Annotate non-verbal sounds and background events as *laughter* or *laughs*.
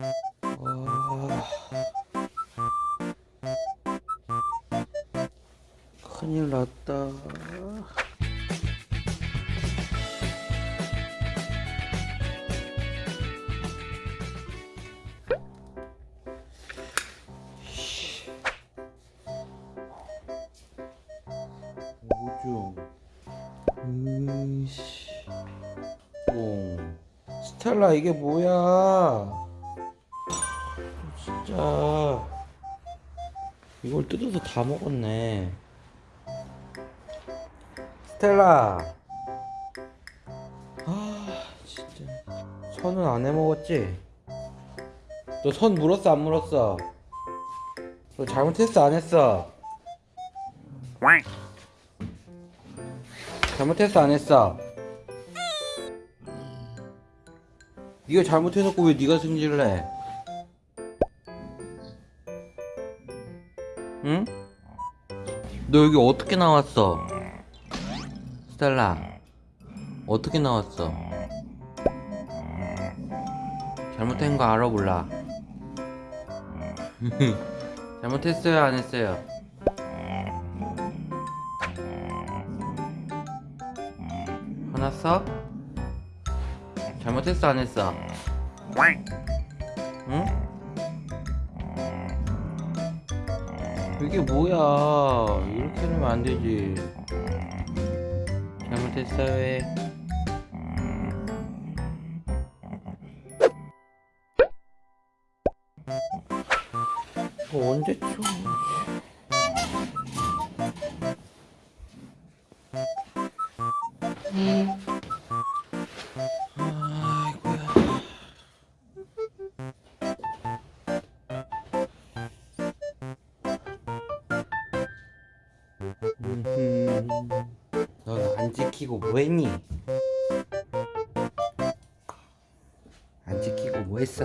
아... 큰일 났다. 오중. 으이씨. 뽕. 스텔라 이게 뭐야 진짜 이걸 뜯어서 다 먹었네 스텔라 아 진짜 선은 안 해먹었지? 너 선 물었어 안 물었어? 너 잘못했어 안 했어? 잘못했어 안 했어? 네가 잘못해놓고 왜 네가 승질을 해? 응? 너 여기 어떻게 나왔어? 스텔라 어떻게 나왔어? 잘못한 거 알아 몰라? *laughs* 잘못했어요 안 했어요? 화났어? 잘못했어 안 했어? 이게 뭐야? 이렇게 하면 안 되지. 잘못했어요 해 이거 언제쯤 아 넌 안 지키고 뭐했니? 안 지키고 뭐했어?